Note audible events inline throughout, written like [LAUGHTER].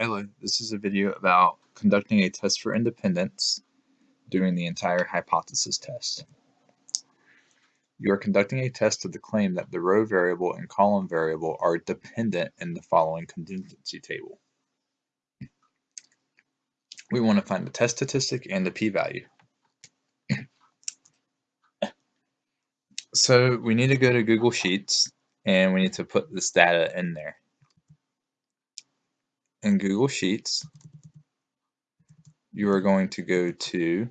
Hello, this is a video about conducting a test for independence during the entire hypothesis test. You are conducting a test of the claim that the row variable and column variable are dependent in the following contingency table. We want to find the test statistic and the p-value. So we need to go to Google Sheets and we need to put this data in there in Google Sheets, you are going to go to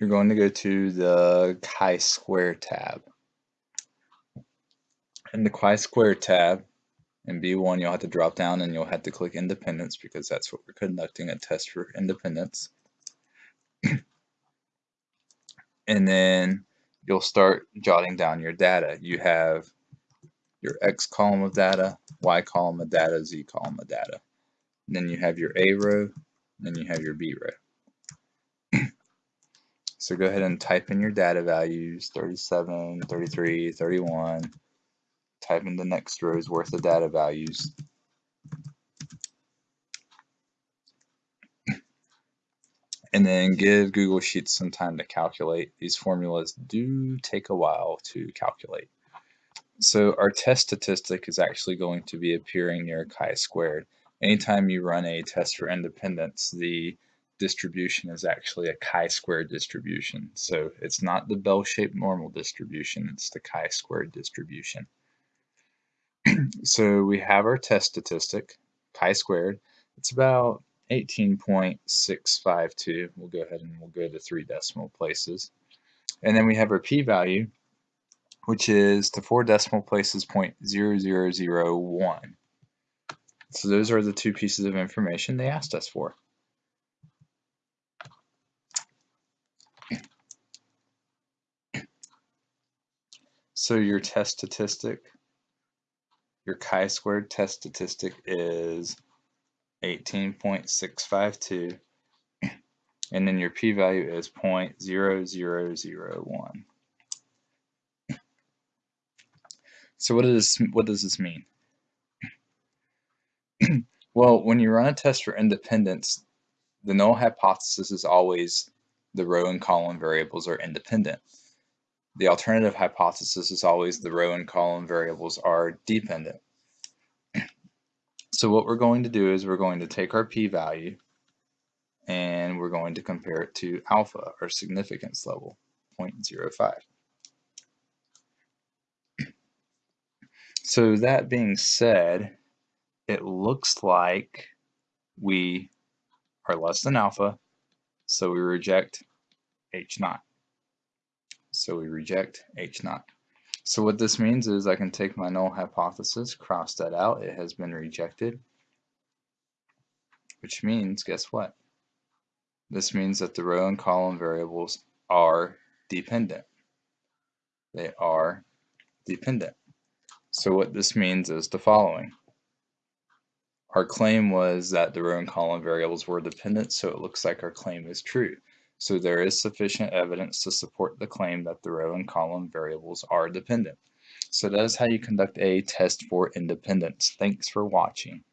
you're going to go to the chi-square tab. In the chi-square tab, in B1 you'll have to drop down and you'll have to click independence because that's what we're conducting a test for independence. [CLEARS THROAT] and then you'll start jotting down your data. You have your X column of data, Y column of data, Z column of data. And then you have your A row, then you have your B row. [CLEARS THROAT] so go ahead and type in your data values, 37, 33, 31. Type in the next row's worth of data values. and then give Google Sheets some time to calculate. These formulas do take a while to calculate. So our test statistic is actually going to be appearing near chi-squared. Anytime you run a test for independence, the distribution is actually a chi-squared distribution. So it's not the bell-shaped normal distribution, it's the chi-squared distribution. [CLEARS THROAT] so we have our test statistic, chi-squared. It's about 18.652. We'll go ahead and we'll go to three decimal places. And then we have our p-value, which is to four decimal places 0.0001. So those are the two pieces of information they asked us for. So your test statistic, your chi-squared test statistic is 18.652 and then your p-value is 0.0001. So what does what does this mean? [CLEARS THROAT] well, when you run a test for independence, the null hypothesis is always the row and column variables are independent. The alternative hypothesis is always the row and column variables are dependent. [CLEARS THROAT] So what we're going to do is we're going to take our p-value and we're going to compare it to alpha, our significance level, 0.05. So that being said, it looks like we are less than alpha, so we reject H naught. So we reject H naught. So what this means is I can take my null hypothesis, cross that out, it has been rejected, which means, guess what? This means that the row and column variables are dependent. They are dependent. So what this means is the following. Our claim was that the row and column variables were dependent, so it looks like our claim is true. So there is sufficient evidence to support the claim that the row and column variables are dependent. So that is how you conduct a test for independence. Thanks for watching.